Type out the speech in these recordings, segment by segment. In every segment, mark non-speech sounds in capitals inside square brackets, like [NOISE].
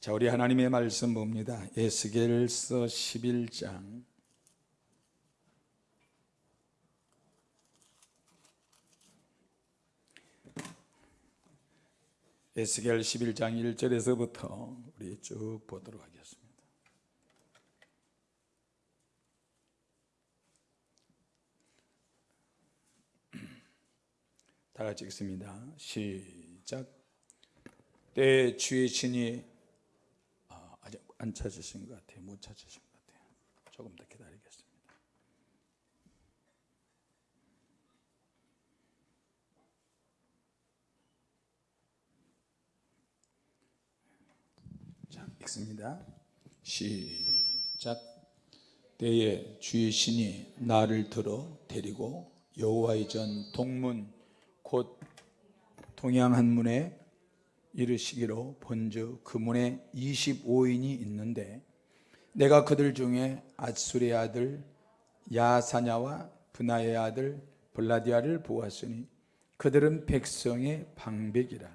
자, 우리 하나님의 말씀 봅니다. 에스겔서 11장. 에스겔 11장 1절에서부터 우리 쭉 보도록 하겠습니다. 다 같이 읽습니다. 시작. 때 주의 신이 안 찾으신 것 같아요. 못 찾으신 것 같아요. 조금 더 기다리겠습니다. 자, 읽습니다. 시작. 때에 주의 신이 나를 들어 데리고 여호와의 전 동문 곧 동양한 문에 이르시기로 본즉 그 문에 25인이 있는데 내가 그들 중에 아수의 아들 야사냐와 분하의 아들 블라디아를 보았으니 그들은 백성의 방백이라.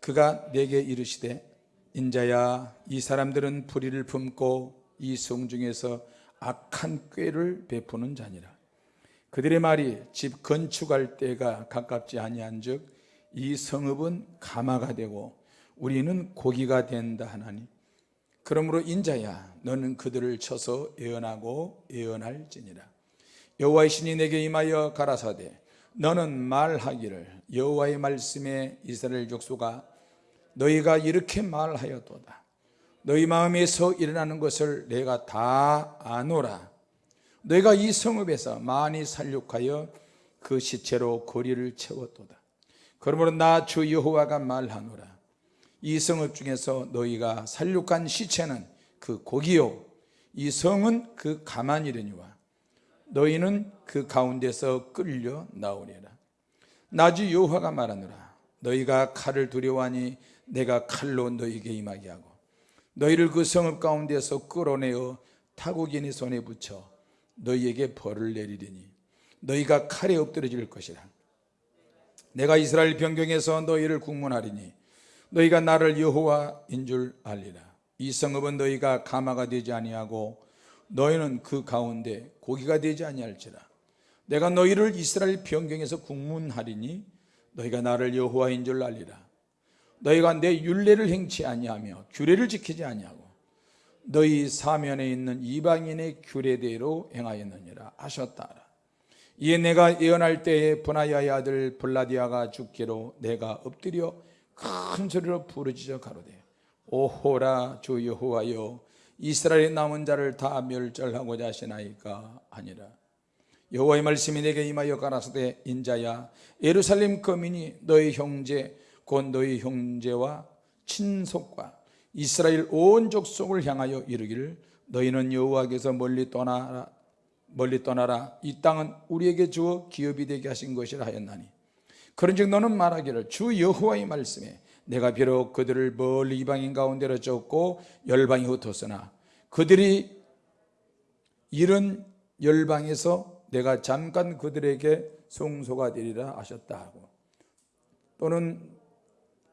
그가 내게 이르시되 인자야 이 사람들은 불의를 품고 이 성 중에서 악한 꾀를 베푸는 자니라. 그들의 말이 집 건축할 때가 가깝지 아니한즉 이 성읍은 가마가 되고 우리는 고기가 된다 하나니 그러므로 인자야 너는 그들을 쳐서 예언하고 예언할지니라. 여호와의 신이 내게 임하여 가라사대 너는 말하기를 여호와의 말씀에 이스라엘 족속아 너희가 이렇게 말하였도다. 너희 마음에서 일어나는 것을 내가 다 아노라. 너희가 이 성읍에서 많이 살육하여 그 시체로 거리를 채웠도다 그러므로 나 주 여호와가 말하노라. 이 성읍 중에서 너희가 살육한 시체는 그 고기요. 이 성은 그 가만이려니와 너희는 그 가운데서 끌려 나오리라. 나주 여호와가 말하노라. 너희가 칼을 두려워하니 내가 칼로 너희에게 임하게 하고 너희를 그 성읍 가운데서 끌어내어 타국인의 손에 붙여 너희에게 벌을 내리리니 너희가 칼에 엎드려질 것이라 내가 이스라엘 변경에서 너희를 국문하리니 너희가 나를 여호와인 줄 알리라. 이 성읍은 너희가 가마가 되지 아니하고 너희는 그 가운데 고기가 되지 아니할지라. 내가 너희를 이스라엘 변경에서 국문하리니 너희가 나를 여호와인 줄 알리라. 너희가 내 율례를 행치 아니하며 규례를 지키지 아니하고 너희 사면에 있는 이방인의 규례대로 행하였느니라 하셨다 이에 내가 예언할 때에 분하야의 아들 블라디아가 죽기로 내가 엎드려 큰 소리로 부르짖어 가로되 오호라 주 여호와여 이스라엘의 남은 자를 다 멸절하고자 하시나이까 아니라. 여호와의 말씀이 내게 임하여 가라사대 인자야 예루살렘 거민이 너희 형제 곧 너희 형제와 친속과 이스라엘 온 족속을 향하여 이르기를 너희는 여호와께서 멀리 떠나라 멀리 떠나라. 이 땅은 우리에게 주어 기업이 되게 하신 것이라 하였나니. 그런즉 너는 말하기를 주 여호와의 말씀에 내가 비록 그들을 멀리 이방인 가운데로 쫓고 열방이 흩었으나 그들이 이런 열방에서 내가 잠깐 그들에게 송소가 되리라 하셨다 하고. 또는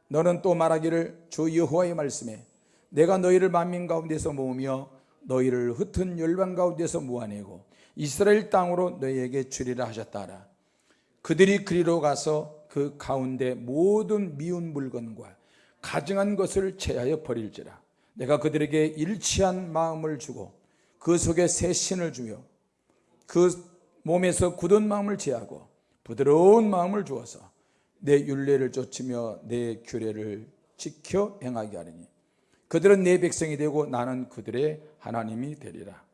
너는 또 말하기를 주 여호와의 말씀에 내가 너희를 만민 가운데서 모으며 너희를 흩은 열방 가운데서 모아내고 이스라엘 땅으로 너희에게 주리라 하셨다라. 그들이 그리로 가서 그 가운데 모든 미운 물건과 가증한 것을 제하여 버릴지라. 내가 그들에게 일치한 마음을 주고 그 속에 새 신을 주며 그 몸에서 굳은 마음을 제하고 부드러운 마음을 주어서 내 윤례를 쫓으며 내 규례를 지켜 행하게 하리니 그들은 내 백성이 되고 나는 그들의 하나님이 되리라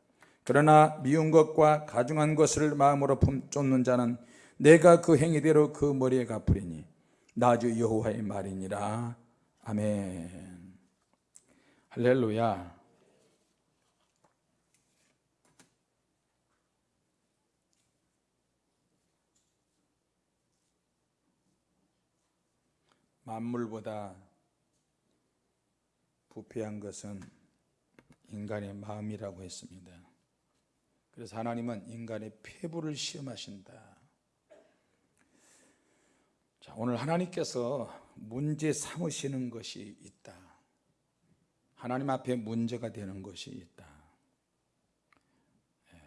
그러나 미운 것과 가중한 것을 마음으로 쫓는 자는 내가 그 행위대로 그 머리에 갚으리니 나주 여호와의 말이니라. 아멘. 할렐루야. 만물보다 부패한 것은 인간의 마음이라고 했습니다. 그래서 하나님은 인간의 폐부를 시험하신다. 자, 오늘 하나님께서 문제 삼으시는 것이 있다. 하나님 앞에 문제가 되는 것이 있다. 예.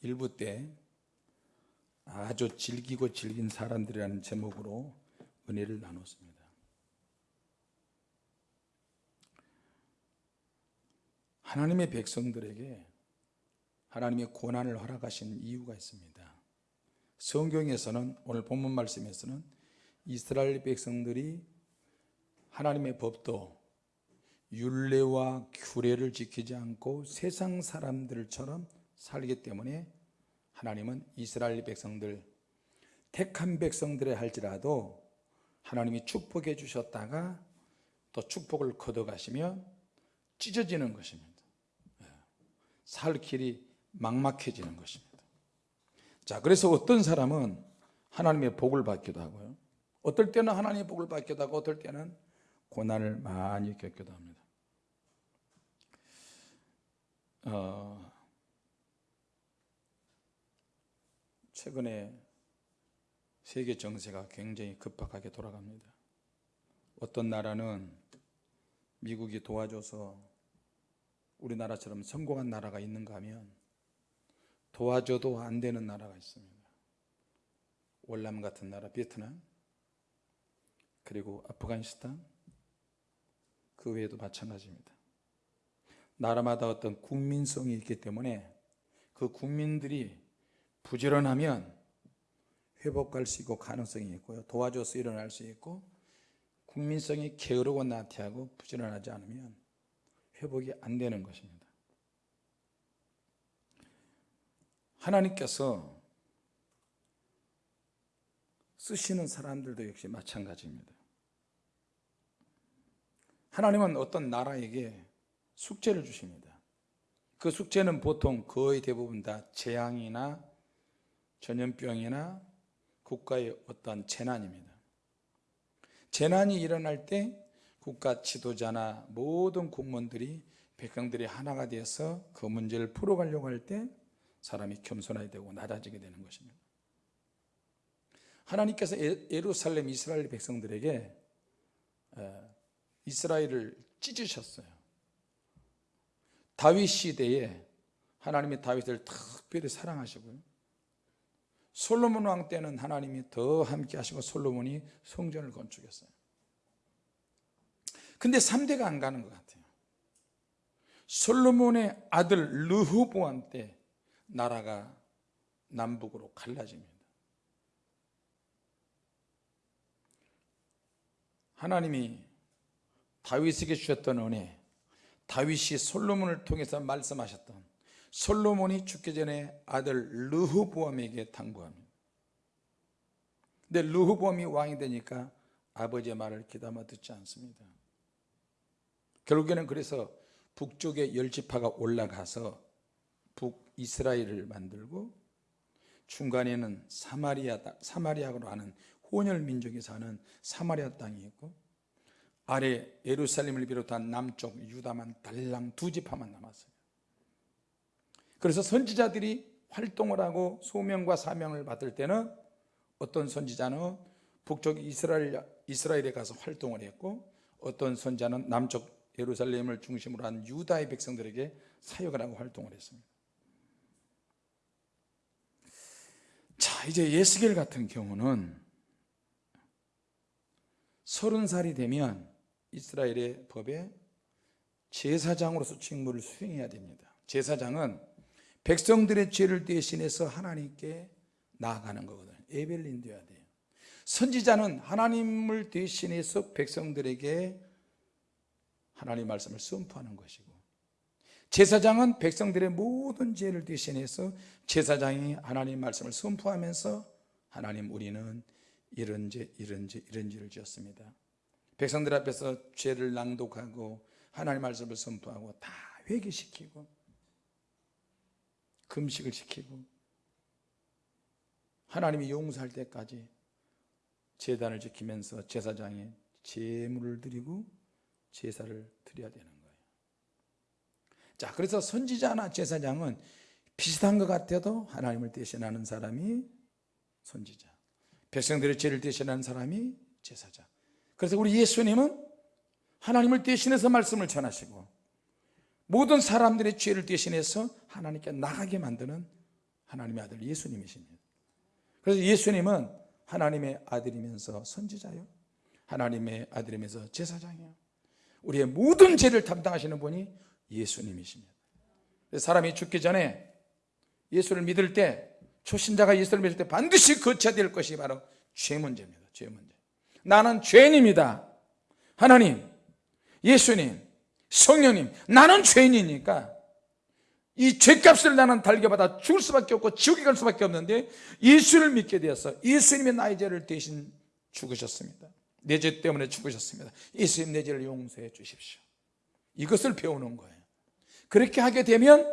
일부 때 아주 즐기고 즐긴 사람들이라는 제목으로 은혜를 나눴습니다. 하나님의 백성들에게 하나님의 고난을 허락하신 이유가 있습니다. 성경에서는 오늘 본문 말씀에서는 이스라엘 백성들이 하나님의 법도 율례와 규례를 지키지 않고 세상 사람들처럼 살기 때문에 하나님은 이스라엘 백성들 택한 백성들의 할지라도 하나님이 축복해 주셨다가 또 축복을 거둬가시면 찢어지는 것입니다. 살 길이 막막해지는 것입니다. 자, 그래서 어떤 사람은 하나님의 복을 받기도 하고요. 어떨 때는 하나님의 복을 받기도 하고 어떨 때는 고난을 많이 겪기도 합니다. 어, 최근에 세계 정세가 굉장히 급박하게 돌아갑니다. 어떤 나라는 미국이 도와줘서 우리나라처럼 성공한 나라가 있는가 하면 도와줘도 안 되는 나라가 있습니다. 월남 같은 나라, 베트남, 그리고 아프가니스탄, 그 외에도 마찬가지입니다. 나라마다 어떤 국민성이 있기 때문에 그 국민들이 부지런하면 회복할 수 있고 가능성이 있고요. 도와줘서 일어날 수 있고 국민성이 게으르고 나태하고 부지런하지 않으면 회복이 안 되는 것입니다. 하나님께서 쓰시는 사람들도 역시 마찬가지입니다. 하나님은 어떤 나라에게 숙제를 주십니다. 그 숙제는 보통 거의 대부분 다 재앙이나 전염병이나 국가의 어떤 재난입니다. 재난이 일어날 때 국가 지도자나 모든 공무원들이 백성들이 하나가 되어서 그 문제를 풀어가려고 할 때 사람이 겸손하게 되고 낮아지게 되는 것입니다. 하나님께서 예루살렘 이스라엘 백성들에게 이스라엘을 찢으셨어요. 다윗 시대에 하나님의 다윗을 특별히 사랑하시고요. 솔로몬 왕 때는 하나님이 더 함께 하시고 솔로몬이 성전을 건축했어요. 근데 3대가 안 가는 것 같아요. 솔로몬의 아들 르호보암 때 나라가 남북으로 갈라집니다. 하나님이 다윗에게 주셨던 은혜, 다윗이 솔로몬을 통해서 말씀하셨던 솔로몬이 죽기 전에 아들 르호보암에게 당부합니다. 근데 르호보암이 왕이 되니까 아버지의 말을 귀담아 듣지 않습니다. 결국에는 그래서 북쪽에 열지파가 올라가서 북이스라엘을 만들고 중간에는 사마리아 사마리아로 하는 혼혈 민족이 사는 사마리아 땅이 있고 아래 예루살렘을 비롯한 남쪽 유다만 달랑 두 지파만 남았어요. 그래서 선지자들이 활동을 하고 소명과 사명을 받을 때는 어떤 선지자는 북쪽 이스라엘, 이스라엘에 가서 활동을 했고 어떤 선지자는 남쪽 예루살렘을 중심으로 한 유다의 백성들에게 사역을 하고 활동을 했습니다. 자, 이제 예스겔 같은 경우는 서른 살이 되면 이스라엘의 법에 제사장으로서 직무를 수행해야 됩니다. 제사장은 백성들의 죄를 대신해서 하나님께 나아가는 거거든요. 에벨린 되어야 돼요. 선지자는 하나님을 대신해서 백성들에게 하나님 말씀을 선포하는 것이고 제사장은 백성들의 모든 죄를 대신해서 제사장이 하나님 말씀을 선포하면서 하나님 우리는 이런 죄 이런 죄 이런 죄를 지었습니다. 백성들 앞에서 죄를 낭독하고 하나님 말씀을 선포하고 다 회개시키고 금식을 시키고 하나님이 용서할 때까지 제단을 지키면서 제사장이 제물을 드리고 제사를 드려야 되는 거예요. 자, 그래서 선지자나 제사장은 비슷한 것 같아도 하나님을 대신하는 사람이 선지자. 백성들의 죄를 대신하는 사람이 제사장. 그래서 우리 예수님은 하나님을 대신해서 말씀을 전하시고 모든 사람들의 죄를 대신해서 하나님께 나가게 만드는 하나님의 아들 예수님이십니다 그래서 예수님은 하나님의 아들이면서 선지자요 하나님의 아들이면서 제사장이요 우리의 모든 죄를 담당하시는 분이 예수님이십니다. 사람이 죽기 전에 예수를 믿을 때 초신자가 예수를 믿을 때 반드시 거쳐야 될 것이 바로 죄 문제입니다. 죄 문제. 나는 죄인입니다. 하나님 예수님 성령님 나는 죄인이니까 이 죄값을 나는 달겨받아 죽을 수밖에 없고 지옥에 갈 수밖에 없는데 예수를 믿게 되어서 예수님의 나의 죄를 대신 죽으셨습니다 내 죄 때문에 죽으셨습니다. 예수님 내 죄를 용서해 주십시오. 이것을 배우는 거예요. 그렇게 하게 되면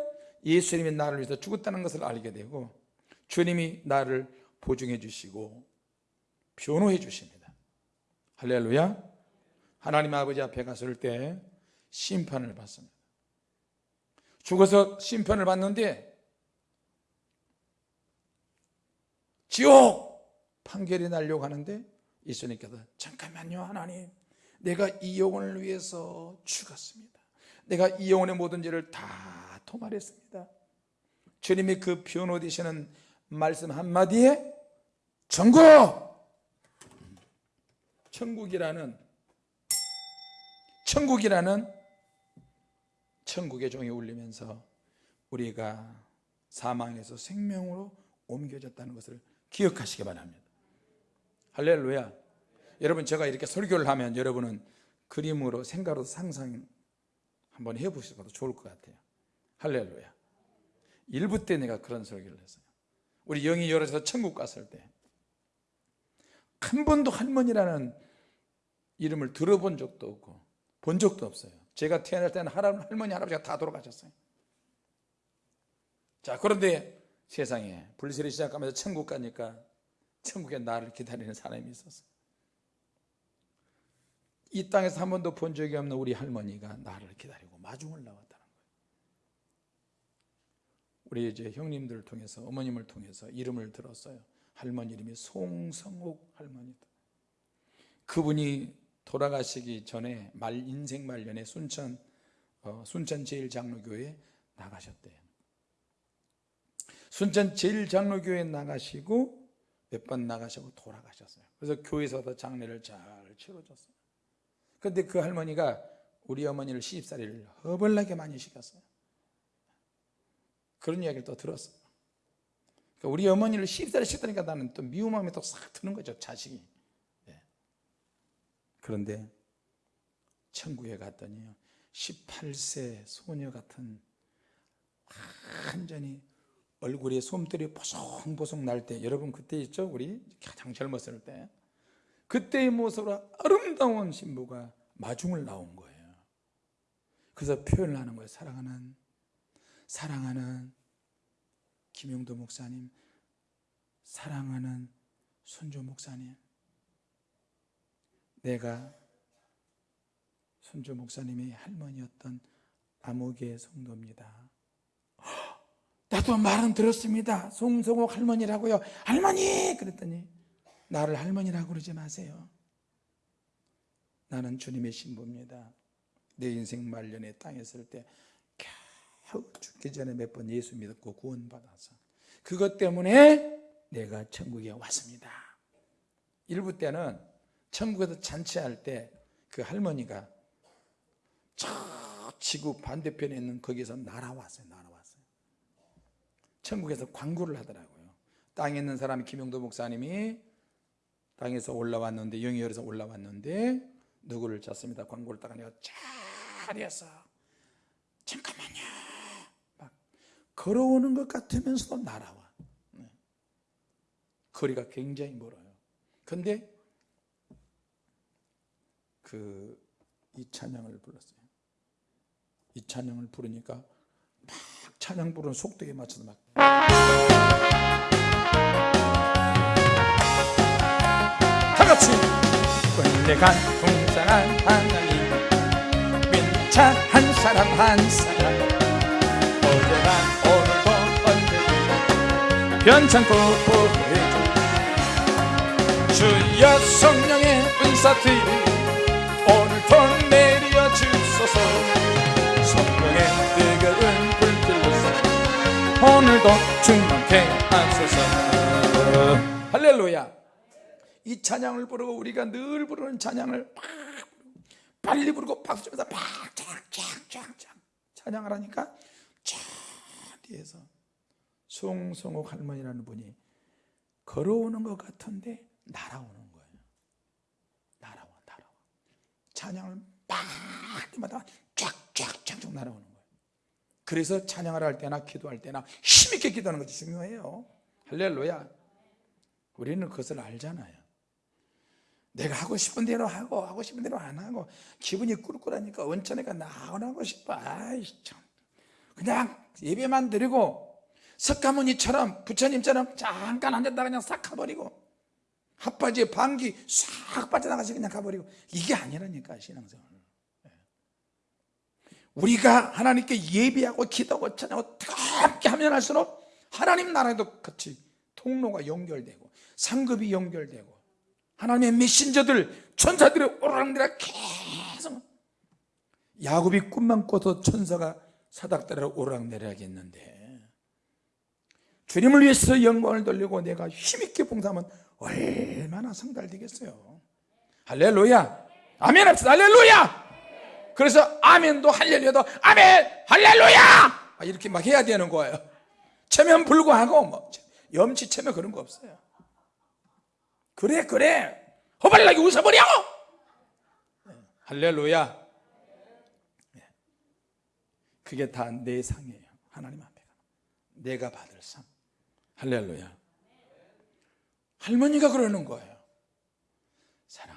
예수님이 나를 위해서 죽었다는 것을 알게 되고 주님이 나를 보증해 주시고 변호해 주십니다. 할렐루야. 하나님 아버지 앞에 갔을 때 심판을 받습니다. 죽어서 심판을 받는데 지옥! 판결이 날려고 하는데 예수님께서 잠깐만요 하나님. 내가 이 영혼을 위해서 죽었습니다. 내가 이 영혼의 모든 죄를 다 토말했습니다. 주님이 그 변호 되시는 말씀 한마디에 천국! 천국이라는 천국이라는 천국의 종이 울리면서 우리가 사망에서 생명으로 옮겨졌다는 것을 기억하시기 바랍니다 할렐루야. 여러분 제가 이렇게 설교를 하면 여러분은 그림으로 생각으로 상상 한번 해보셔도 좋을 것 같아요. 할렐루야. 일부 때 내가 그런 설교를 했어요. 우리 영이 열어서 천국 갔을 때 한 번도 할머니라는 이름을 들어본 적도 없고 본 적도 없어요. 제가 태어날 때는 할머니 할아버지가 다 돌아가셨어요. 자 그런데 세상에 불세를 시작하면서 천국 가니까 천국에 나를 기다리는 사람이 있었어요. 이 땅에서 한 번도 본 적이 없는 우리 할머니가 나를 기다리고 마중을 나왔다는 거예요. 우리 이제 형님들을 통해서 어머님을 통해서 이름을 들었어요. 할머니 이름이 송성옥 할머니다 그분이 돌아가시기 전에 말 인생 말년에 순천 어, 순천 제일장로교회 나가셨대요. 순천 제일장로교회 나가시고 몇 번 나가시고 돌아가셨어요. 그래서 교회에서도 장례를 잘 치러줬어요. 그런데 그 할머니가 우리 어머니를 시집살이를 허벌나게 많이 시켰어요. 그런 이야기를 또 들었어요. 그러니까 우리 어머니를 시집살이 시켰다니까 나는 또 미운 마음이 또 싹 드는 거죠 자식이. 그런데 천국에 갔더니요 18세 소녀 같은 완전히 얼굴에 솜들이 보송보송 날 때 여러분 그때 있죠? 우리 가장 젊었을 때. 그때의 모습으로 아름다운 신부가 마중을 나온 거예요. 그래서 표현을 하는 거예요. 사랑하는 사랑하는 김용도 목사님 사랑하는 손조 목사님. 내가 손주 목사님이 할머니였던 암흑의 성도입니다 나도 말은 들었습니다. 송성옥 할머니라고요. 할머니! 그랬더니 나를 할머니라고 그러지 마세요. 나는 주님의 신부입니다. 내 인생 말년에 땅에 있을 때 겨우 죽기 전에 몇 번 예수 믿었고 구원받아서 그것 때문에 내가 천국에 왔습니다. 일부 때는 천국에서 잔치할 때 그 할머니가 저 지구 반대편에 있는 거기서 날아왔어요 날아왔어요 천국에서 광고를 하더라고요. 땅에 있는 사람이 김용도 목사님이 땅에서 올라왔는데 영이 열어서 올라왔는데 누구를 찾습니다. 광고를 딱 하니까 잘했어. 잠깐만요. 막 걸어오는 것 같으면서도 날아와. 네. 거리가 굉장히 멀어요. 근데 그 이 찬양을 불렀어요. 이 찬양을 부르니까 막 찬양 부르는 속도에 맞춰서 막. 다같이. 끌려간 풍성한 하나님 민차 한 사람 한 사람. 어제나 오늘도 언제든 변찮고 보호해줘. 주여 성령의 은사들이 오늘도 내리 주소서. 성령의 뜨거운 불길로서 오늘도 충만케 하소서. 할렐루야. 이 찬양을 부르고 우리가 늘 부르는 찬양을 막 빨리 부르고 박수 치면서 팍쫙쫙쫙쫙 찬양을 하니까 저 뒤에서 송성옥 할머니라는 분이 걸어오는 것 같은데 날아오는 거예요. 날아와 날아와. 찬양을 막 때마다 쫙쫙쫙쫙 날아오는 그래서 찬양을 할 때나 기도할 때나 힘있게 기도하는 것이 중요해요. 할렐루야. 우리는 그것을 알잖아요. 내가 하고 싶은 대로 하고 하고 싶은 대로 안 하고 기분이 꿀꿀하니까 원천에가 나오고 싶어. 아이 참. 그냥 예배만 드리고 석가모니처럼 부처님처럼 잠깐 앉았다 그냥 싹 가버리고 핫바지에 방귀 싹 빠져나가서 그냥 가버리고 이게 아니라니까 신앙생활 우리가 하나님께 예배하고 기도하고 찬양하고 함께 하면 할수록 하나님 나라에도 같이 통로가 연결되고 상급이 연결되고 하나님의 메신저들 천사들의 오랑내라 계속 야곱이 꿈만 꿔도 천사가 사닥다리로 오락내려야겠는데 주님을 위해서 영광을 돌리고 내가 힘있게 봉사하면 얼마나 성달되겠어요. 할렐루야! 아멘 합시다. 할렐루야 그래서 아멘도 할렐루야도 아멘 할렐루야! 아, 이렇게 막 해야 되는 거예요. 체면 불구하고 뭐 염치 체면 그런 거 없어요. 그래 그래. 허발나게 웃어버려! 할렐루야. 그게 다 내 상이에요. 하나님 앞에 내가 받을 상. 할렐루야. 할머니가 그러는 거예요. 목사님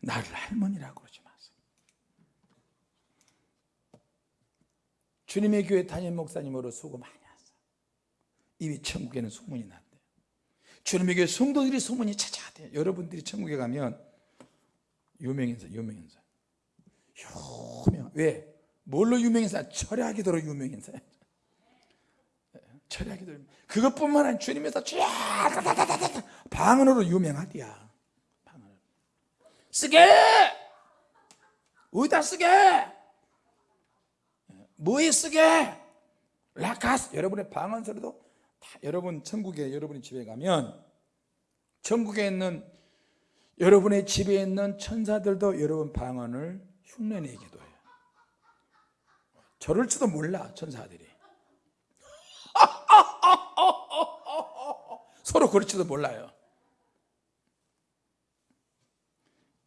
나를 할머니라고 그러지 마세요. 주님의 교회 담임 목사님으로 수고 많이 하세요. 이미 천국에는 소문이 났대요. 주님의 교회 성도들이 소문이 찾아대요. 여러분들이 천국에 가면 유명인사 유명인사. 유명. 왜? 뭘로 유명인사? 철야기도로 유명인사. 철야기도 그것뿐만 아니라 주님에서 방언으로 유명하디야 쓰게! 어디다 쓰게? 뭐에 쓰게? 라카스. 여러분의 방언 소리도 다 여러분 천국에 여러분의 집에 가면 천국에 있는 여러분의 집에 있는 천사들도 여러분 방언을 흉내내기도 해요. 저럴지도 몰라 천사들이. [LAUGHS] 서로 그럴지도 몰라요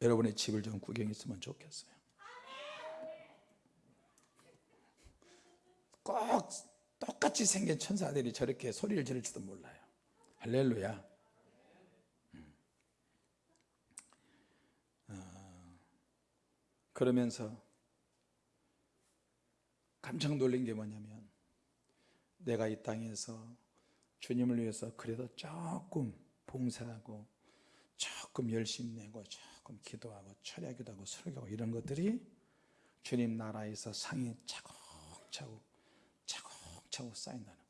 여러분의 집을 좀 구경했으면 좋겠어요. 꼭 똑같이 생긴 천사들이 저렇게 소리를 지를지도 몰라요. 할렐루야. 음. 어, 그러면서 깜짝 놀란 게 뭐냐면 내가 이 땅에서 주님을 위해서 그래도 조금 봉사하고 조금 열심히 내고 조금 기도하고 철야기도 하고 설교하고 이런 것들이 주님 나라에서 상이 차곡차곡 차곡차곡 쌓인다는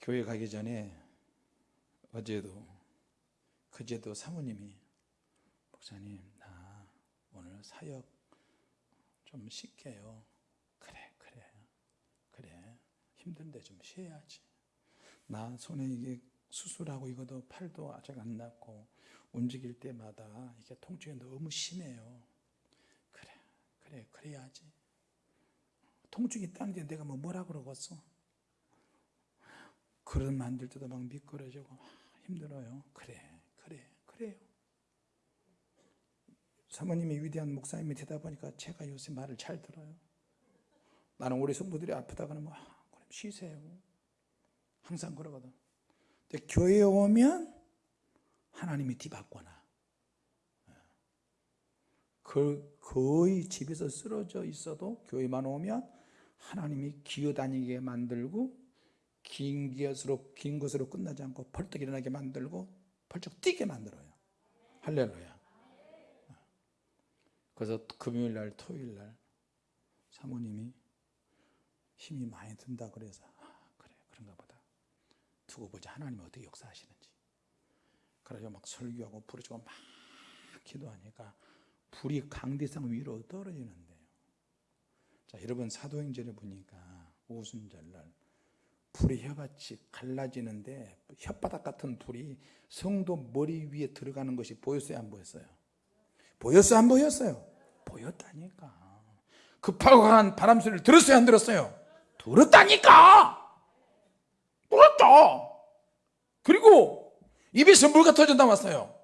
교회 가기 전에 어제도 그제도 사모님이 목사님 나 오늘 사역 좀 쉴게요. 그래 그래 그래. 힘든데 좀 쉬어야지. 나 손에 이게 수술하고 이것도 팔도 아직 안 낫고 움직일 때마다 이게 통증이 너무 심해요. 그래 그래 그래야지. 통증이 있다는데 내가 뭐 뭐라 그러겠어? 그런 만들 때도 막 미끄러지고 힘들어요. 그래 그래 그래요. 사모님이 위대한 목사님이 되다 보니까 제가 요새 말을 잘 들어요. 나는 우리 성부들이 아프다 그러면 아, 그럼 쉬세요. 항상 그러거든 근데 교회에 오면 하나님이 뒤바꿔놔. 그 거의 집에서 쓰러져 있어도 교회만 오면 하나님이 기어다니게 만들고 긴 것으로 긴 것으로 끝나지 않고 벌떡 일어나게 만들고 벌쩍 뛰게 만들어요. 할렐루야. 그래서 금요일 날 토요일 날 사모님이 힘이 많이 든다 그래서 두고 보자 하나님이 어떻게 역사하시는지 그래서 막 설교하고 부르짖고 막 기도하니까 불이 강대상 위로 떨어지는데요 자 여러분 사도행전에 보니까 오순절날 불이 혀같이 갈라지는데 혓바닥 같은 불이 성도 머리 위에 들어가는 것이 보였어요 안 보였어요? 보였어요 안 보였어요? 보였다니까 급하고 강한 바람 소리를 들었어요 안 들었어요? 들었다니까 들었죠 그리고 입에서 물가 터져 나왔어요.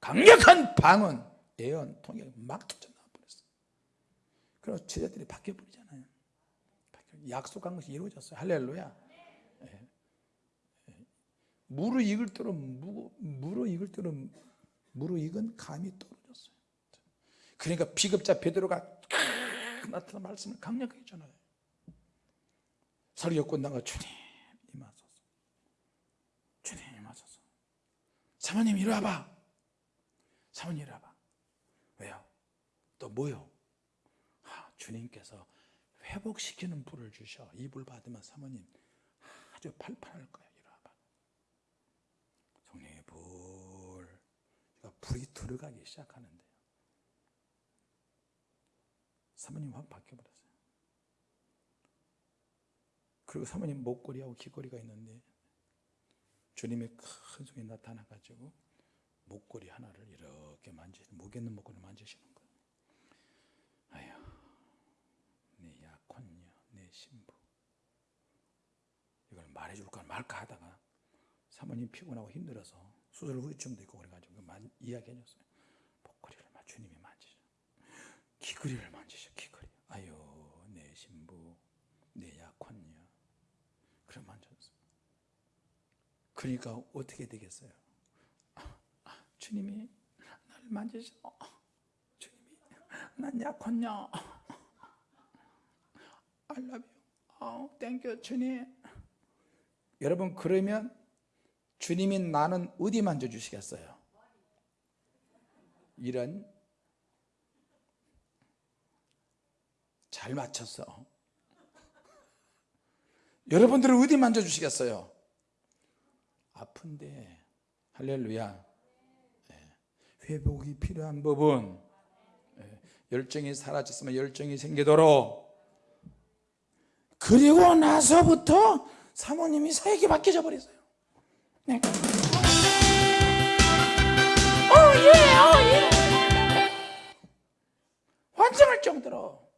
강력한 방언 예언 통역 막 터져 나와 버렸어요. 그래서 제자들이 바뀌어 버리잖아요. 약속한 것이 이루어졌어요. 할렐루야. 예. 예. 무르 익을 대로 무, 무르 익을 대로 무르 익은 감이 떨어졌어요. 그러니까 비급자 베드로가 나타나 말씀을 강력하게 전하요 설교 끝나가 주님 임하소서 주님 임하소서 사모님 이리 와봐. 사모님 이리 와봐. 왜요? 또 뭐요? 아, 주님께서 회복시키는 불을 주셔. 이 불 받으면 사모님 아주 팔팔할 거야 이리 와봐. 성령의 불. 불이 들어가기 시작하는데요. 사모님 확 바뀌어버렸어요. 그리고 사모님 목걸이하고 귀걸이가 있는데 주님의 큰 손이 나타나가지고 목걸이 하나를 이렇게 만지시는 목 있는 목걸이 만지시는 거예요. 아휴 내 약혼녀 내 신부. 이걸 말해줄까 말까 하다가 사모님 피곤하고 힘들어서 수술 후유증도 있고 그래가지고 이야기해줬어요. 목걸이를 막 주님이 만지셔 귀걸이를 만지셔 귀걸이 아유 내 신부 내 약혼녀 그래 만졌어요 그러니까 어떻게 되겠어요? 주님이 나를 만지셔. 주님이 난 약혼녀. I love you. 어, thank you 주님. 여러분 그러면 주님이 나는 어디 만져주시겠어요? 이런 잘 맞췄어. 여러분들은 어디 만져주시겠어요? 아픈데 할렐루야. 예. 회복이 필요한 법은 예. 열정이 사라졌으면 열정이 생기도록 그리고 나서부터 사모님이 사역이 바뀌어 버렸어요. 네. 어, 예, 어, 예. 환장할 정도로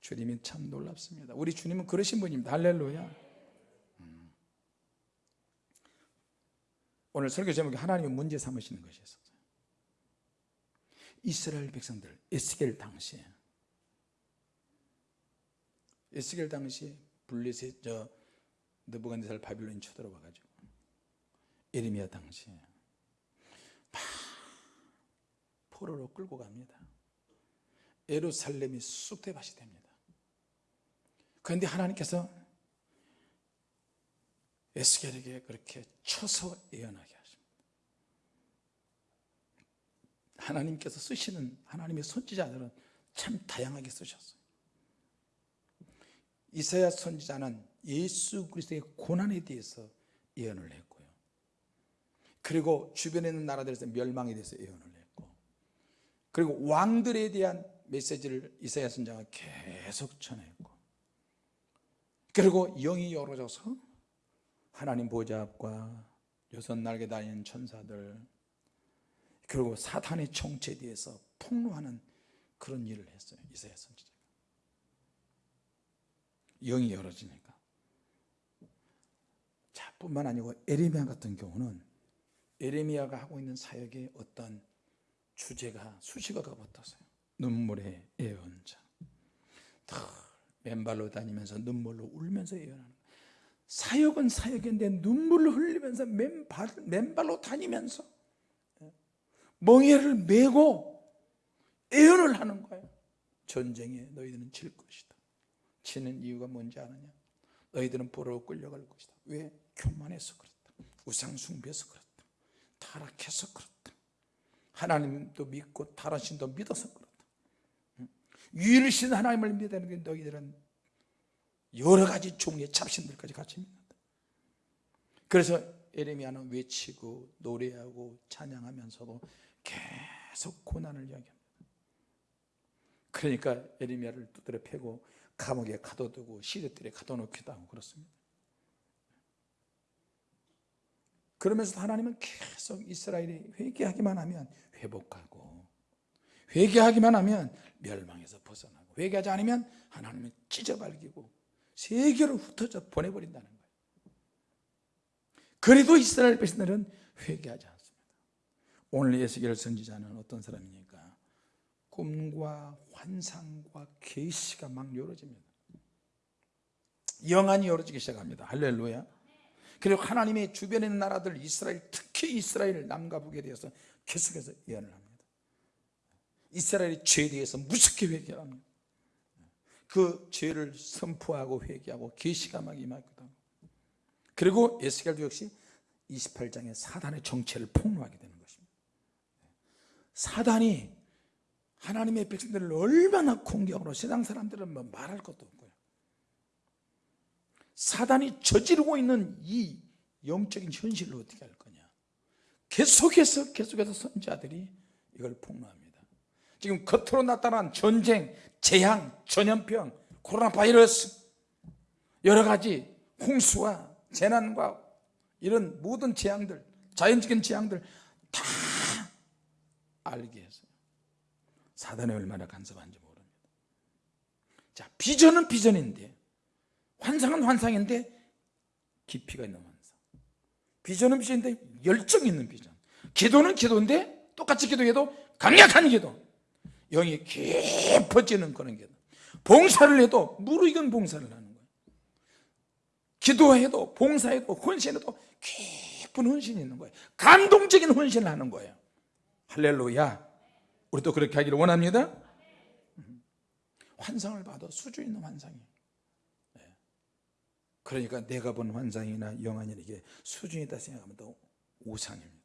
주님이 참 놀랍습니다. 우리 주님은 그러신 분입니다. 할렐루야. 오늘 설교 제목이 하나님의 문제 삼으시는 것이었어요. 이스라엘 백성들 에스겔 당시에 에스겔 당시에 블레셋 저 느부갓네살 바빌론이 쳐들어와 가지고 에르미야 당시에 막 포로로 끌고 갑니다. 예루살렘이 쑥대밭이 됩니다. 그런데 하나님께서 에스겔에게 그렇게 쳐서 예언하게 하십니다. 하나님께서 쓰시는 하나님의 선지자들은 참 다양하게 쓰셨어요. 이사야 선지자는 예수 그리스도의 고난에 대해서 예언을 했고요. 그리고 주변에 있는 나라들에서 멸망에 대해서 예언을 했고 그리고 왕들에 대한 메시지를 이사야 선지자가 계속 전했고 그리고 영이 열어져서 하나님 보좌 앞과 여섯 날개 달린 천사들 그리고 사탄의 정체에 대해서 폭로하는 그런 일을 했어요. 이사야 선지자가 영이 열어지니까. 자 뿐만 아니고 에레미야 같은 경우는 에레미야가 하고 있는 사역에 어떤 주제가 수식어가 붙었어요. 눈물의 예언자. 맨발로 다니면서 눈물로 울면서 예언하는. 사역은 사역인데 눈물을 흘리면서 맨발, 맨발로 다니면서 멍에를 메고 예언을 하는 거예요. 전쟁에 너희들은 질 것이다. 치는 이유가 뭔지 아느냐? 너희들은 포로로 끌려갈 것이다. 왜? 교만해서 그렇다. 우상숭배해서 그렇다. 타락해서 그렇다. 하나님도 믿고 다른 신도 믿어서 그렇다. 유일신 하나님을 믿는 게 너희들은 여러 가지 종류의 잡신들까지 같이 믿는다 그래서 에레미야는 외치고 노래하고 찬양하면서도 계속 고난을 이야기합니다. 그러니까 에레미야를 두드려 패고 감옥에 가둬두고 시대들에 가둬놓기도 하고 그렇습니다. 그러면서 하나님은 계속 이스라엘이 회개하기만 하면 회복하고 회개하기만 하면 멸망에서 벗어나고 회개하지 않으면 하나님은 찢어발기고 세계로 흩어져 보내버린다는 거예요. 그래도 이스라엘 백성들은 회개하지 않습니다. 오늘 예수계를 선지자는 어떤 사람입니까? 꿈과 환상과 계시가 막 열어집니다. 영안이 열어지기 시작합니다. 할렐루야. 그리고 하나님의 주변에 있는 나라들 이스라엘 특히 이스라엘 남과 북에 대해서 계속해서 예언을 합니다. 이스라엘의 죄에 대해서 무섭게 회개합니다 그 죄를 선포하고 회개하고 계시가 막 하고 그리고 에스겔도 역시 28장에 사단의 정체를 폭로하게 되는 것입니다. 사단이 하나님의 백성들을 얼마나 공격으로 세상 사람들은 뭐 말할 것도 없고요. 사단이 저지르고 있는 이 영적인 현실을 어떻게 할 거냐? 계속해서 계속해서 선자들이 이걸 폭로합니다 지금 겉으로 나타난 전쟁, 재앙, 전염병, 코로나 바이러스 여러 가지 홍수와 재난과 이런 모든 재앙들 자연적인 재앙들 다 알게 했어요. 사단이 얼마나 간섭한지 모릅니다. 자 비전은 비전인데 환상은 환상인데 깊이가 있는 환상. 비전은 비전인데 열정 있는 비전. 기도는 기도인데 똑같이 기도해도 강력한 기도 영이 깊어지는 그런 기도 봉사를 해도 무르익은 봉사를 하는 거예요. 기도해도 봉사해도 헌신해도 깊은 헌신이 있는 거예요. 감동적인 헌신을 하는 거예요. 할렐루야. 우리도 그렇게 하기를 원합니다. 환상을 봐도 수준 있는 환상이에요. 네. 그러니까 내가 본 환상이나 영화는 이게 수준이다 생각하면 또 오산입니다.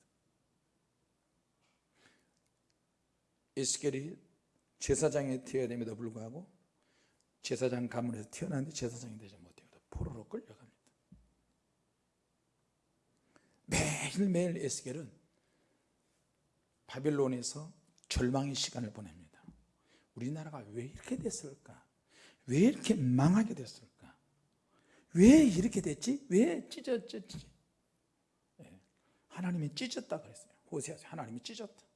에스겔이 제사장에 태어야 됨에도 불구하고 제사장 가문에서 태어났는데 제사장이 되지 못해요 포로로 끌려갑니다. 매일매일 에스겔은 바빌론에서 절망의 시간을 보냅니다. 우리나라가 왜 이렇게 됐을까? 왜 이렇게 망하게 됐을까? 왜 이렇게 됐지? 왜 찢어졌지? 예. 하나님이 찢었다 그랬어요. 호세아서 하나님이 찢었다. 예.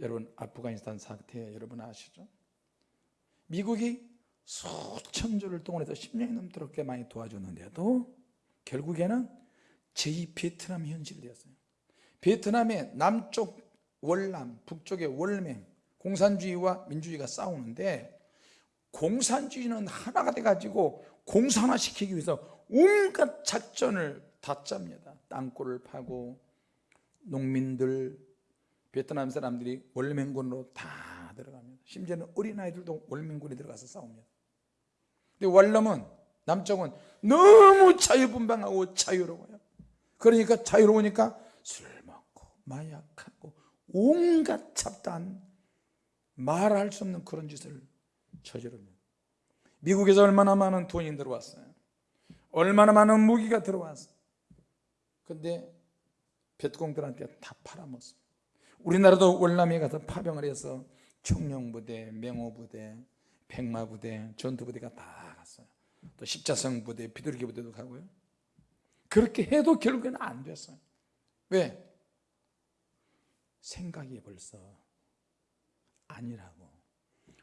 여러분 아프가니스탄 사태 여러분 아시죠? 미국이 수천 조를 동원해서 10년이 넘도록 꽤 많이 도와줬는데도 결국에는 제2 베트남 현실이 되었어요. 베트남의 남쪽 월남, 북쪽의 월맹 공산주의와 민주주의가 싸우는데 공산주의는 하나가 돼가지고 공산화시키기 위해서 온갖 작전을 다 짭니다. 땅굴을 파고 농민들 베트남 사람들이 월맹군으로 다 들어갑니다. 심지어는 어린아이들도 월맹군에 들어가서 싸웁니다. 근데 월남은 남쪽은 너무 자유분방하고 자유로워요. 그러니까 자유로우니까 술 먹고 마약하고 온갖 잡다한 말할 수 없는 그런 짓을 저지릅니다. 미국에서 얼마나 많은 돈이 들어왔어요. 얼마나 많은 무기가 들어왔어요. 근데 뱃공들한테 다 팔아먹었어요 우리나라도 월남에 가서 파병을 해서 청룡부대, 맹호부대, 백마부대, 전투부대가 다 갔어요. 또 십자성 부대, 비둘기 부대도 가고요. 그렇게 해도 결국에는 안 됐어요. 왜? 생각이 벌써 아니라고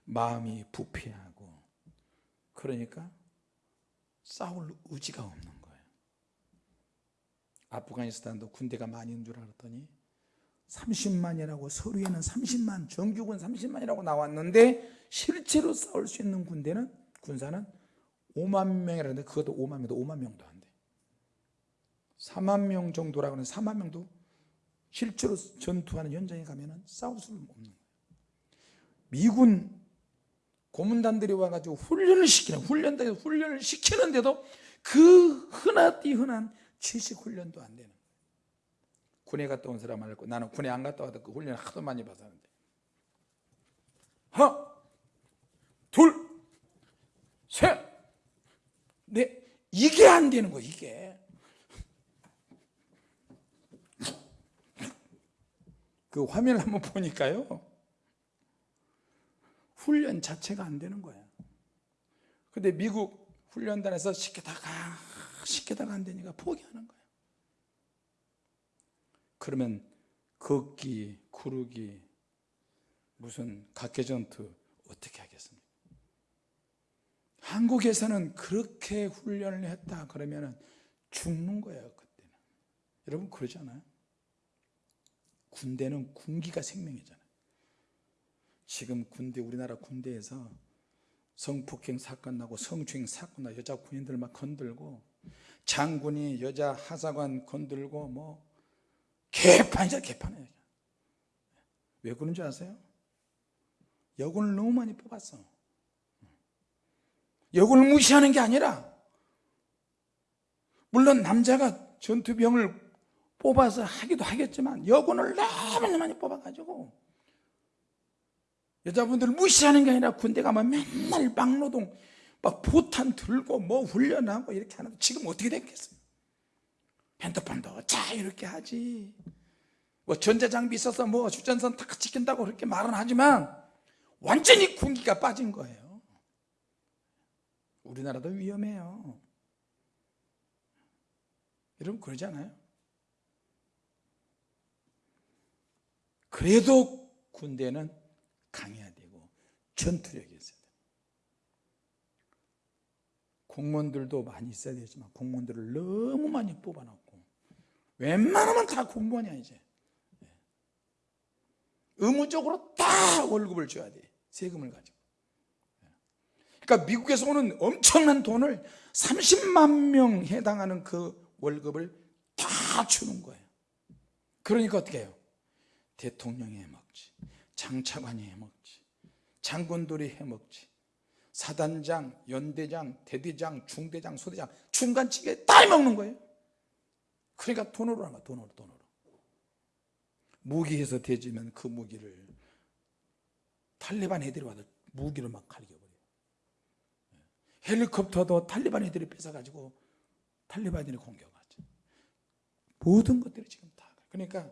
마음이 부패하고 그러니까 싸울 의지가 없는 거예요. 아프가니스탄도 군대가 많이 있는 줄 알았더니 30만이라고 서류에는 30만 정규군 30만이라고 나왔는데 실제로 싸울 수 있는 군대는 군사는 5만 명이라는데 그것도 5만 명도 5만 명도 안 돼. 4만 명 정도라고 하는 4만 명도 실제로 전투하는 현장에 가면 싸울 수 없는 거예요. 미군 고문단들이 와가지고 훈련을 시키는 훈련단에 훈련을 시키는데도 그 흔하디 흔한 지식 훈련도 안 되는 군에 갔다 온 사람 말고 나는 군에 안 갔다 와도 그 훈련을 하도 많이 받았는데. 하나 둘셋넷 이게 안 되는 거야 이게. 그 화면을 한번 보니까요. 훈련 자체가 안 되는 거야. 근데 미국 훈련단에서 시키다가 시키다가 안 되니까 포기하는 거야. 그러면 걷기, 구르기, 무슨 각개전투 어떻게 하겠습니까? 한국에서는 그렇게 훈련을 했다 그러면 죽는 거예요 그때는 여러분 그러지 않아요? 군대는 군기가 생명이잖아요 지금 군대 우리나라 군대에서 성폭행 사건 나고 성추행 사건 나 여자 군인들 막 건들고 장군이 여자 하사관 건들고 뭐 개판이죠 개판이에요 왜 그런 줄 아세요? 여군을 너무 많이 뽑았어. 여군을 무시하는 게 아니라 물론 남자가 전투병을 뽑아서 하기도 하겠지만 여군을 너무 많이 뽑아가지고 여자분들을 무시하는 게 아니라 군대 가면 맨날 막노동 막 포탄 들고 뭐 훈련하고 이렇게 하는데 지금 어떻게 됐겠어요 핸드폰도 자 이렇게 하지. 뭐 전자장비 있어서 뭐 휴전선 탁 지킨다고 그렇게 말은 하지만 완전히 군기가 빠진 거예요. 우리나라도 위험해요. 여러분 그러지 않아요? 그래도 군대는 강해야 되고 전투력이 있어야 돼요 공무원들도 많이 있어야 되지만 공무원들을 너무 많이 뽑아놓고 웬만하면 다 공무원이야 이제 예. 의무적으로 다 월급을 줘야 돼 세금을 가지고 예. 그러니까 미국에서 오는 엄청난 돈을 30만 명 해당하는 그 월급을 다 주는 거예요 그러니까 어떻게 해요? 대통령이 해먹지 장차관이 해먹지 장군들이 해먹지 사단장, 연대장, 대대장, 중대장, 소대장 중간치게 다 해먹는 거예요 그러니까 돈으로 하는 돈으로 돈으로. 무기에서 대지면 그 무기를 탈리반 애들이 와서 무기로 막 갈겨버려요. 헬리콥터도 탈리반 애들이 뺏어가지고 탈리반들이 공격하죠. 모든 것들이 지금 다 그러니까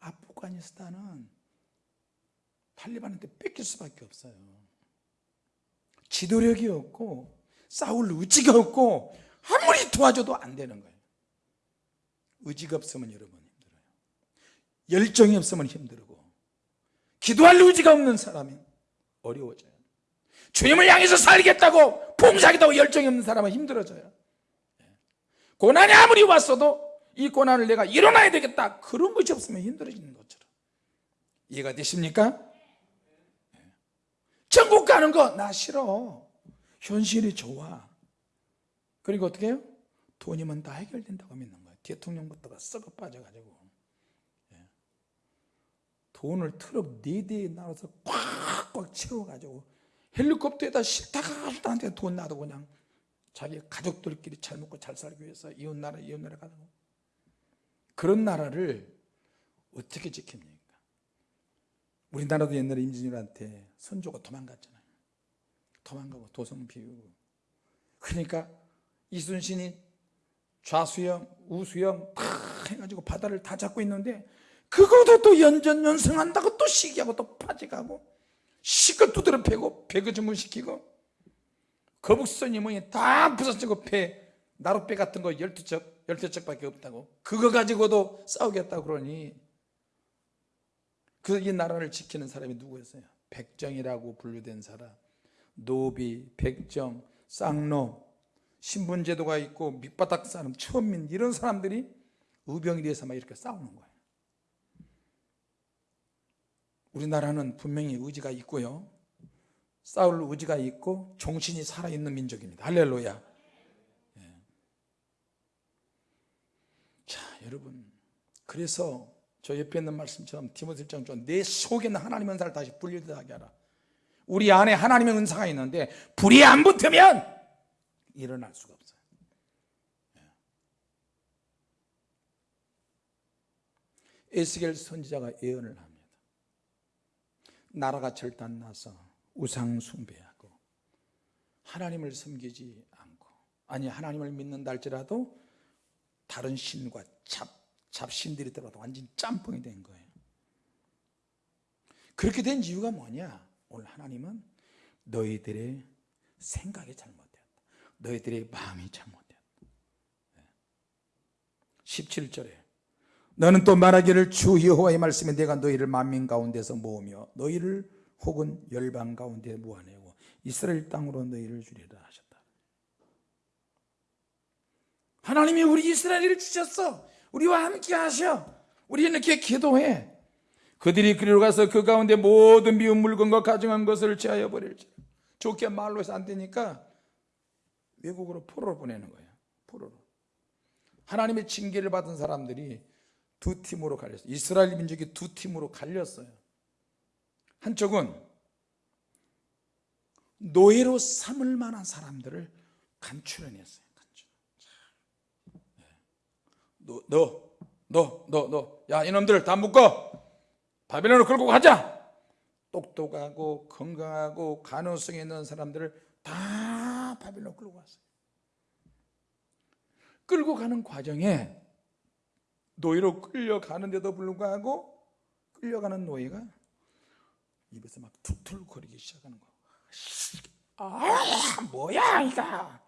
아프가니스탄은 탈리반한테 뺏길 수밖에 없어요. 지도력이 없고 싸울 의지가 없고 아무리 도와줘도 안 되는 거예요 의지가 없으면 여러분 힘들어요. 열정이 없으면 힘들고 기도할 의지가 없는 사람이 어려워져요. 주님을 향해서 살겠다고 봉사하겠다고 열정이 없는 사람은 힘들어져요. 고난이 아무리 왔어도 이 고난을 내가 일어나야 되겠다. 그런 것이 없으면 힘들어지는 것처럼. 이해가 되십니까? 천국 가는 거 나 싫어. 현실이 좋아. 그리고 어떻게 해요? 돈이면 다 해결된다고 믿는 대통령부터가 썩어 빠져가지고 예. 돈을 트럭 4대에 나눠서 꽉꽉 채워가지고 헬리콥터에다 싫다가 싫다한테 돈 놔도 그냥 자기 가족들끼리 잘 먹고 잘 살기 위해서 이웃나라 이웃나라 가고 그런 나라를 어떻게 지킵니까? 우리나라도 옛날에 임진왜란때 선조가 도망갔잖아요 도망가고 도성 비우고 그러니까 이순신이 좌수영 우수영 다 해가지고 바다를 다 잡고 있는데 그것도 또 연전연승한다고 또 시기하고 또 파직하고 시껏 두드려 패고 배그주문 시키고 거북선 이모니 다 부서지고 배 나룻배 같은 거 열두 척 열두 척밖에 없다고 그거 가지고도 싸우겠다고 그러니 그 이 나라를 지키는 사람이 누구였어요? 백정이라고 분류된 사람 노비, 백정, 쌍노 신분제도가 있고 밑바닥 사람, 천민 이런 사람들이 의병에 대해서 막 이렇게 싸우는 거예요. 우리나라는 분명히 의지가 있고요. 싸울 의지가 있고 정신이 살아있는 민족입니다. 할렐루야. 예. 자 여러분. 그래서 저 옆에 있는 말씀처럼 디모데 1장 좀내 속에 는 하나님의 은사를 다시 분리하게 하라. 우리 안에 하나님의 은사가 있는데 불이 안 붙으면 일어날 수가 없어요. 예. 에스겔 선지자가 예언을 합니다. 나라가 절단나서 우상 숭배하고 하나님을 섬기지 않고 아니 하나님을 믿는다 할지라도 다른 신과 잡, 잡신들이 들어와도 완전 짬뽕이 된 거예요. 그렇게 된 이유가 뭐냐? 오늘 하나님은 너희들의 생각이 잘못되었다 너희들의 마음이 잘못되었다 17절에 너는 또 말하기를 주 여호와의 말씀에 내가 너희를 만민 가운데서 모으며 너희를 혹은 열방 가운데 모아내고 이스라엘 땅으로 너희를 주리라 하셨다. 하나님이 우리 이스라엘을 주셨어. 우리와 함께 하셔. 우리 이렇게 기도해. 그들이 그리로 가서 그 가운데 모든 미운 물건과 가증한 것을 제하여 버릴지 좋게 말로 해서 안 되니까 외국으로 포로로 보내는 거예요. 포로로. 하나님의 징계를 받은 사람들이 두 팀으로 갈렸어요. 이스라엘 민족이 두 팀으로 갈렸어요. 한쪽은 노예로 삼을 만한 사람들을 간추려냈어요. 간추려. 너, 너, 너, 너, 너, 야 이놈들 다 묶어. 바벨론으로 끌고 가자. 똑똑하고 건강하고 가능성이 있는 사람들을 다 바벨론 끌고 갔어요. 끌고 가는 과정에 노예로 끌려가는데도 불구하고 끌려가는 노예가 입에서 막 툭툭거리기 시작하는 거야 아 뭐야 이가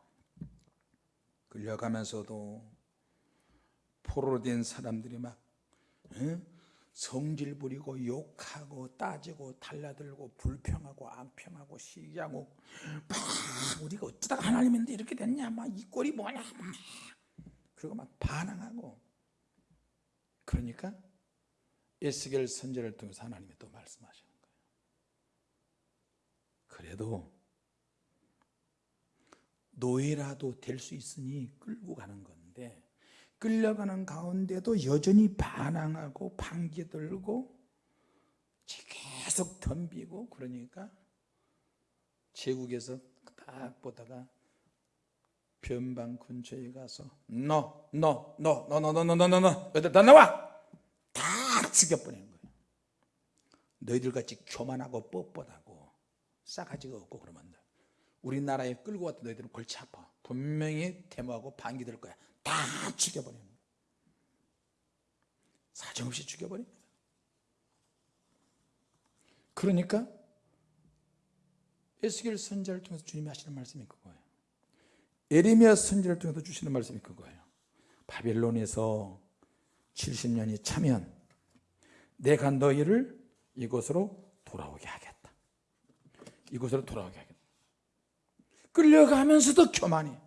끌려가면서도 포로로 된 사람들이 막 응? 성질 부리고 욕하고 따지고 달라들고 불평하고 악평하고 시기하고 막 우리가 어쩌다가 하나님인데 이렇게 됐냐? 막 이 꼴이 뭐냐? 막 그리고 막 반항하고. 그러니까 에스겔 선제를 통해서 하나님이 또 말씀하시는 거예요. 그래도 노예라도 될 수 있으니 끌고 가는 건데 끌려가는 가운데도 여전히 반항하고 반기 들고 계속 덤비고 그러니까 제국에서 딱 보다가 변방 근처에 가서 너 너 너 너 너 너 너 너 너 너 너희들 다 나와 다 죽여버리는 거예요 너희들같이 교만하고 뻣뻣하고 싸가지가 없고 그러면 안 돼. 우리나라에 끌고 왔던 너희들은 골치 아파 분명히 데모하고 반기 들 거야 다 거예요. 사정없이 죽여버립니다 그러니까 에스겔 선자를 통해서 주님이 하시는 말씀이 그거예요. 에레미야 선지를 통해서 주시는 말씀이 그거예요. 바벨론에서 70년이 차면 내가 너희를 이곳으로 돌아오게 하겠다. 이곳으로 돌아오게 하겠다. 끌려가면서도 교만해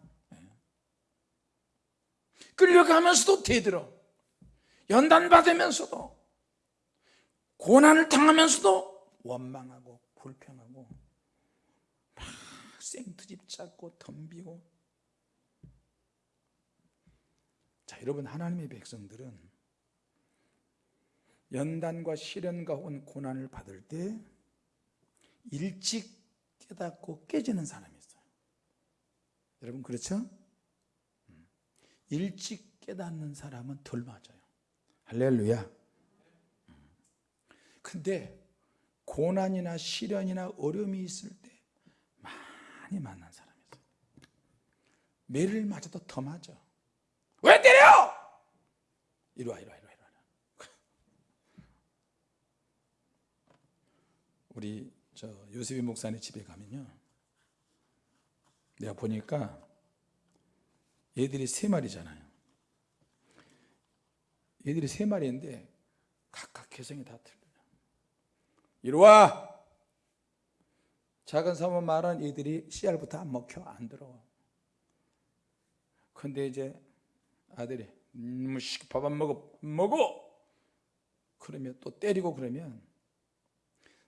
끌려가면서도 대들어. 연단 받으면서도 고난을 당하면서도 원망하고 불평하고 막 생트집 잡고 덤비고. 자 여러분 하나님의 백성들은 연단과 시련과 혹은 고난을 받을 때 일찍 깨닫고 깨지는 사람이 있어요. 여러분 그렇죠? 일찍 깨닫는 사람은 덜 맞아요. 할렐루야. 근데 고난이나 시련이나 어려움이 있을 때 많이 만난 사람이 있어요. 매를 맞아도 더 맞아. 왜 때려? 이리 와 이리 와 이리 와 이리 와. 우리 저 요셉이 목사님 집에 가면요. 내가 보니까 얘들이 세 마리잖아요. 얘들이 세 마리인데 각각 개성이 다 틀려요. 이리 와! 작은 사모 말은 얘들이 씨알부터 안 먹혀 안 들어와. 근데 이제 아들이 음, 밥안 먹어 먹어! 그러면 또 때리고 그러면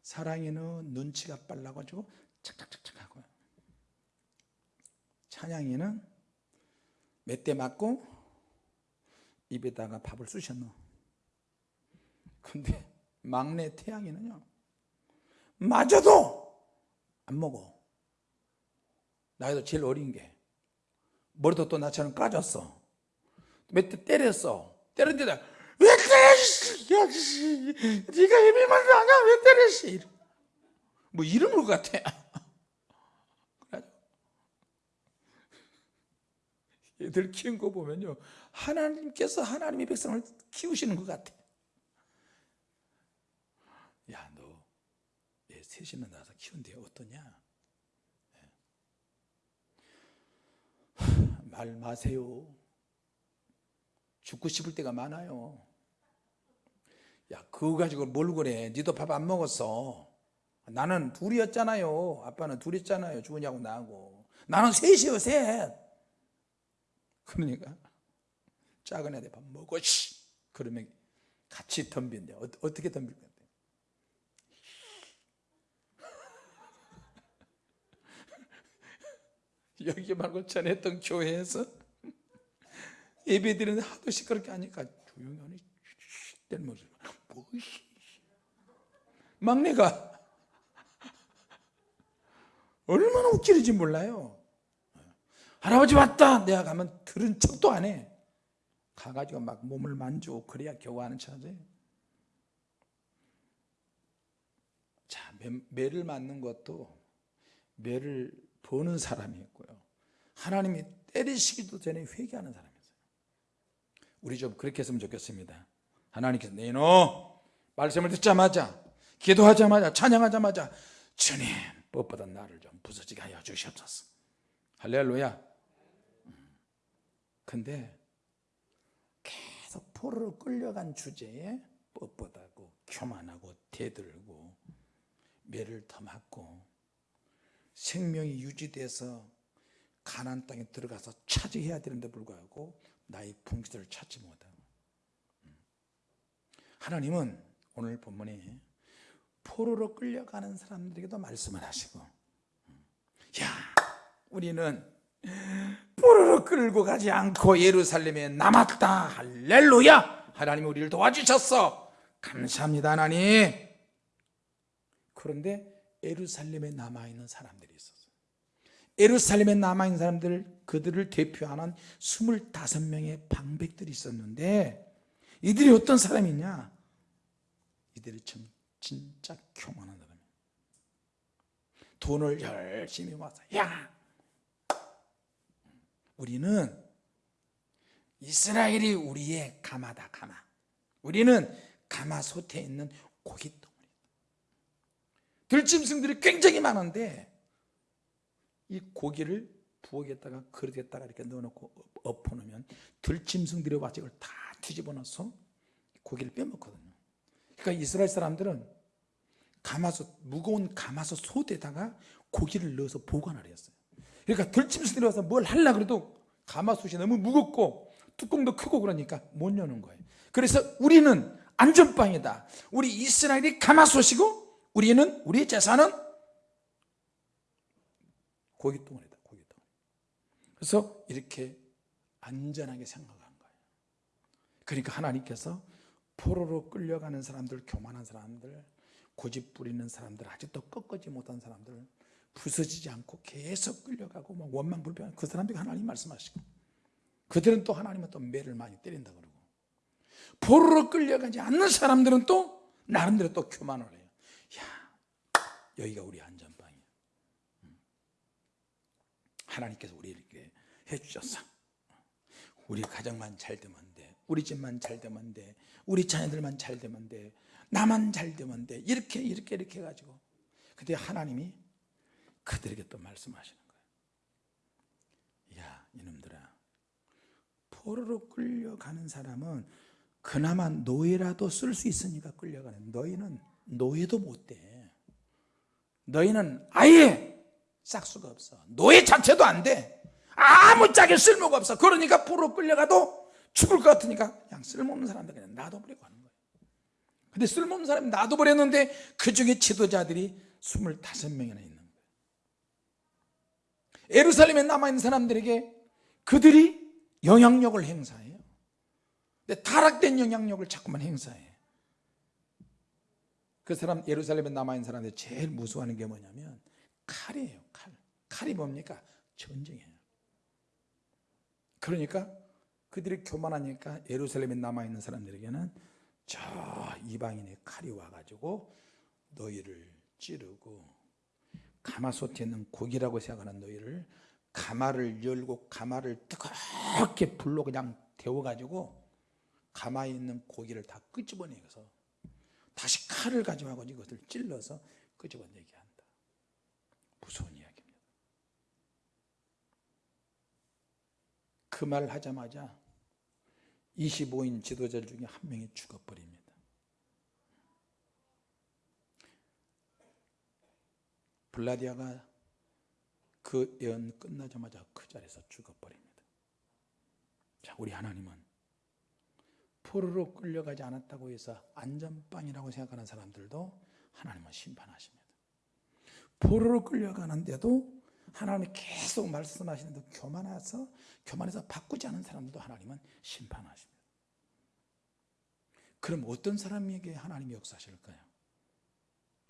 사랑이는 눈치가 빨라가지고 착착착착 하고요. 찬양이는 몇 대 맞고 입에다가 밥을 넣어 근데 막내 태양이는요 맞아도 안 먹어. 나이도 제일 어린 게 머리도 또 나처럼 까졌어. 몇 대 때렸어. 때렸는데 왜 때렸어 야, 씨. 네가 예비만 아냐 왜 때렸어 뭐 이런 것 같아 얘들 키운 거 보면요. 하나님께서 하나님의 백성을 키우시는 것 같아. 야너 개 셋이나 낳아서 키운대 어떠냐? 하, 말 마세요. 죽고 싶을 때가 많아요. 야 그거 가지고 뭘 그래? 니도 밥 안 먹었어. 나는 둘이었잖아요. 아빠는 둘이었잖아요. 주은이하고 나하고. 나는 셋이요 셋 그러니까 작은 애들 밥 먹어 씨. 그러면 같이 덤빈대 어, 어떻게 덤빌 건데? [LAUGHS] 여기 말고 전에 했던 교회에서 [LAUGHS] 예배 드리는데 하도 시끄럽게 하니까 조용히 하니 된 모습. 뭐 막내가 [LAUGHS] 얼마나 웃기는지 몰라요 할아버지 왔다. 내가 가면 들은 척도 안해. 가가지고 막 몸을 만지고 그래야 겨우 하는 차지 자 매, 매를 맞는 것도 매를 보는 사람이 있고요. 하나님이 때리시기도 전에 회개하는 사람이 있어요. 우리 좀 그렇게 했으면 좋겠습니다. 하나님께서 네너 말씀을 듣자마자 기도하자마자 찬양하자마자 주님 뻣뻣한 나를 좀 부서지게 하여 주시옵소서. 할렐루야. 음. 근데 계속 포로로 끌려간 주제에 뻣뻣하고 교만하고 대들고 매를 더 맞고 생명이 유지돼서 가난 땅에 들어가서 차지해야 되는데 불구하고 나의 분기를 찾지 못하고 음. 하나님은 오늘 본문에 포로로 끌려가는 사람들에게도 말씀을 하시고 음. 야 우리는 포로로 끌고 가지 않고 예루살렘에 남았다. 할렐루야! 하나님이 우리를 도와주셨어. 감사합니다 하나님. 그런데 예루살렘에 남아있는 사람들이 있었어요 예루살렘에 남아있는 사람들 그들을 대표하는 25명의 방백들이 있었는데 이들이 어떤 사람이냐? 이들이 참 진짜 교만한 사람이에요 돈을 열심히 모아서 야 우리는 이스라엘이 우리의 가마다 가마. 우리는 가마솥에 있는 고깃덩어리. 들짐승들이 굉장히 많은데 이 고기를 부엌에다가 그릇에다가 이렇게 넣어놓고 엎어놓으면 들짐승들이 와서 이걸 다 뒤집어 놔서 고기를 빼먹거든요. 그러니까 이스라엘 사람들은 가마솥 무거운 가마솥 솥에다가 고기를 넣어서 보관을 했어요 그러니까 들짐승들이 와서 뭘 하려 그래도 가마솥이 너무 무겁고 뚜껑도 크고 그러니까 못 여는 거예요. 그래서 우리는 안전빵이다. 우리 이스라엘이 가마솥이고 우리는 우리의 재산은 고깃덩어리다 고깃덩어리 그래서 이렇게 안전하게 생각한 거예요. 그러니까 하나님께서 포로로 끌려가는 사람들 교만한 사람들 고집 부리는 사람들 아직도 꺾지 못한 사람들 부서지지 않고 계속 끌려가고 막 원망 불평한 그 사람들이 하나님 말씀하시고. 그들은 또 하나님은 또 매를 많이 때린다 그러고. 포로로 끌려가지 않는 사람들은 또 나름대로 또 교만을 해요. 야 여기가 우리 안전방이야. 하나님께서 우리에게 해주셨어 우리 가정만 잘 되면 돼. 우리 집만 잘 되면 돼. 우리 자녀들만 잘 되면 돼. 나만 잘 되면 돼. 이렇게 이렇게 이렇게 해가지고. 근데 하나님이 그들에게 또 말씀하시는 거예요. 야 이놈들아. 포로로 끌려가는 사람은 그나마 노예라도 쓸 수 있으니까 끌려가는. 너희는 노예도 못돼. 너희는 아예 싹수가 없어. 노예 자체도 안돼. 아무 짝에 쓸모가 없어. 그러니까 포로 끌려가도 죽을 것 같으니까 그냥 쓸모없는 사람들 그냥 놔둬버리고 하는 거예요. 근데 쓸모없는 사람이 놔둬버렸는데 그 중에 지도자들이 25명이나 있는 거 예루살렘에 남아있는 사람들에게 그들이 영향력을 행사해요. 근데 타락된 영향력을 자꾸만 행사해 그 사람 예루살렘에 남아있는 사람들이 제일 무서워하는 게 뭐냐면 칼이에요 칼. 칼이 뭡니까? 전쟁이에요. 그러니까 그들이 교만하니까 예루살렘에 남아있는 사람들에게는 저 이방인의 칼이 와가지고 너희를 찌르고 가마솥에 있는 고기라고 생각하는 너희를 가마를 열고 가마를 뜨겁게 불로 그냥 데워가지고 가마에 있는 고기를 다 끄집어내서 다시 칼을 가져가고 이것을 찔러서 끄집어내게 한다. 무서운 이야기입니다. 그 말 하자마자 25인 지도자 중에 한 명이 죽어버립니다. 블라디아가 그 예언 끝나자마자 그 자리에서 죽어버립니다. 자, 우리 하나님은 포로로 끌려가지 않았다고 해서 안전빵이라고 생각하는 사람들도 하나님은 심판하십니다. 포로로 끌려가는데도 하나님이 계속 말씀하시는데 교만해서 교만해서 바꾸지 않은 사람들도 하나님은 심판하십니다. 그럼 어떤 사람에게 하나님이 역사하실까요?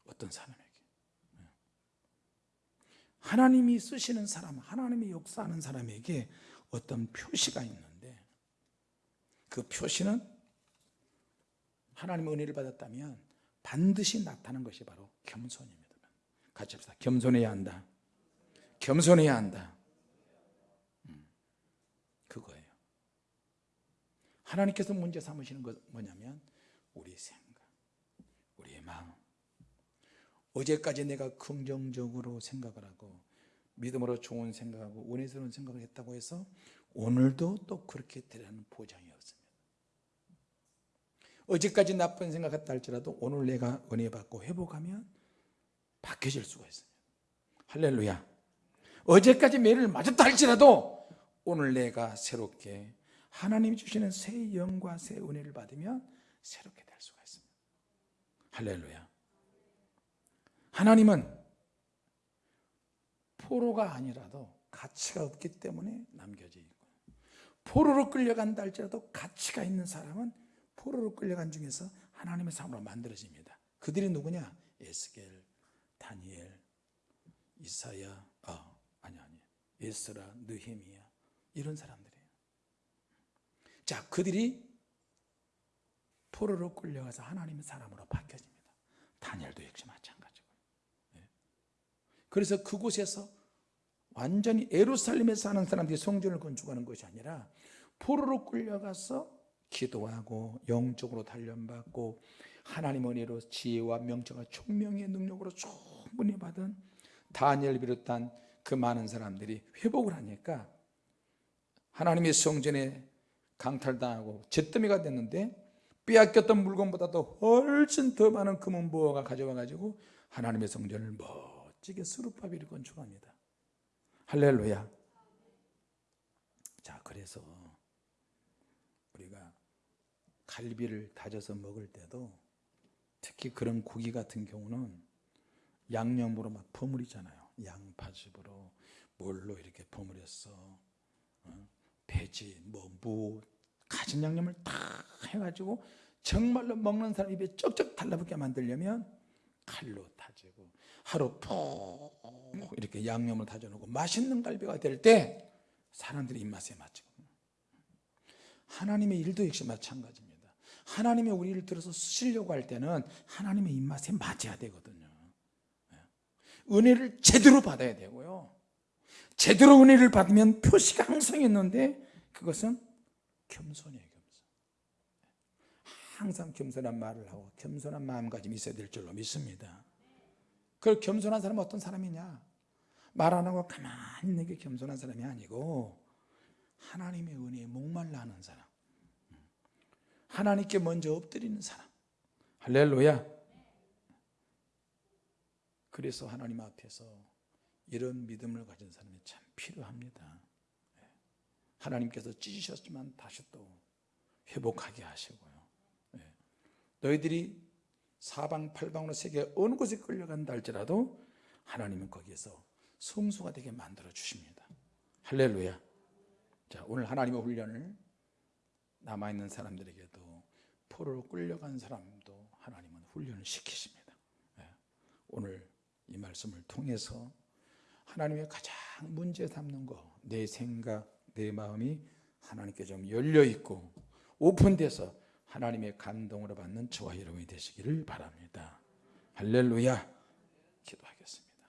어떤 사람에게? 네. 하나님이 쓰시는 사람, 하나님이 역사하는 사람에게 어떤 표시가 있는데 그 표시는 하나님의 은혜를 받았다면 반드시 나타나는 것이 바로 겸손입니다. 같이 합시다. 겸손해야 한다. 겸손해야 한다. 음, 그거예요. 하나님께서 문제 삼으시는 것 뭐냐면 우리 생각, 우리의 마음. 어제까지 내가 긍정적으로 생각을 하고 믿음으로 좋은 생각하고 은혜스러운 생각을 했다고 해서 오늘도 또 그렇게 되라는 보장이 없습니다. 어제까지 나쁜 생각했다 할지라도 오늘 내가 은혜 받고 회복하면 바뀌어질 수가 있습니다. 할렐루야. 어제까지 매를 맞았다 할지라도 오늘 내가 새롭게 하나님이 주시는 새 영과 새 은혜를 받으면 새롭게 될 수가 있습니다. 할렐루야. 하나님은 포로가 아니라도 가치가 없기 때문에 남겨져 있고 포로로 끌려간다 할지라도 가치가 있는 사람은 포로로 끌려간 중에서 하나님의 사람으로 만들어집니다. 그들이 누구냐? 에스겔, 다니엘, 이사야, 아, 아니 아니, 에스라, 느헤미야 이런 사람들이에요. 자, 그들이 포로로 끌려가서 하나님의 사람으로 바뀌어집니다. 다니엘도 역시 마찬가지고. 예. 그래서 그곳에서 완전히 에루살렘에 사는 사람들이 성전을 건축하는 것이 아니라 포로로 끌려가서 기도하고 영적으로 단련받고 하나님 은혜로 지혜와 명철과 총명의 능력으로 충분히 받은 다니엘 비롯한 그 많은 사람들이 회복을 하니까 하나님의 성전에 강탈당하고 잿더미가 됐는데 빼앗겼던 물건보다도 훨씬 더 많은 금은 부어가 가져와 가지고 하나님의 성전을 멋지게 수르바비를 건축합니다. 할렐루야. 자, 그래서 우리가 갈비를 다져서 먹을 때도 특히 그런 고기 같은 경우는 양념으로 막 버무리잖아요. 양파즙으로 뭘로 이렇게 버무렸어. 어? 돼지, 뭐, 무, 가진 양념을 다 해가지고 정말로 먹는 사람 입에 쩍쩍 달라붙게 만들려면 칼로 다지고 하루 푹 이렇게 양념을 다져놓고 맛있는 갈비가 될 때 사람들이 입맛에 맞죠. 하나님의 일도 역시 마찬가지입니다. 하나님의 우리를 들어서 쓰시려고 할 때는 하나님의 입맛에 맞아야 되거든요. 예. 은혜를 제대로 받아야 되고요. 제대로 은혜를 받으면 표시가 항상 있는데 그것은 겸손이에요. 항상 겸손한 말을 하고 겸손한 마음가짐이 있어야 될 줄로 믿습니다. 그 겸손한 사람은 어떤 사람이냐? 말 안 하고 가만히 있는 게 겸손한 사람이 아니고 하나님의 은혜에 목말라 하는 사람. 하나님께 먼저 엎드리는 사람. 할렐루야. 그래서 하나님 앞에서 이런 믿음을 가진 사람이 참 필요합니다. 하나님께서 찢으셨지만 다시 또 회복하게 하시고요. 너희들이 사방팔방으로 세계 어느 곳에 끌려간다 할지라도 하나님은 거기에서 성수가 되게 만들어 주십니다. 할렐루야. 자, 오늘 하나님의 훈련을 남아있는 사람들에게도 포로로 끌려간 사람도 하나님은 훈련을 시키십니다. 오늘 이 말씀을 통해서 하나님의 가장 문제 삼는 거, 내 생각, 내 마음이 하나님께 좀 열려 있고 오픈돼서 하나님의 감동으로 받는 저와 여러분이 되시기를 바랍니다. 할렐루야. 기도하겠습니다.